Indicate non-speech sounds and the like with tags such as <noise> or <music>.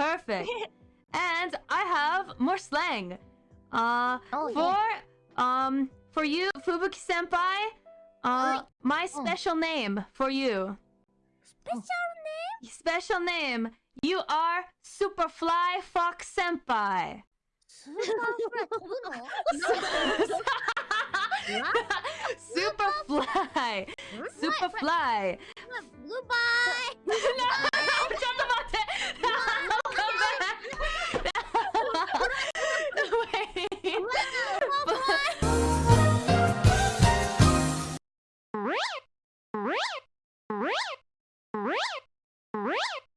Perfect. <laughs> and I have more slang. Uh, oh, for yeah. um for you, Fubuki Senpai. Uh, my oh. special oh. name for you. Special name. Special name. You are Superfly Fox Senpai. Superfly. <laughs> Superfly. Superfly. Superfly. Rip! Rip! Rip! Rip!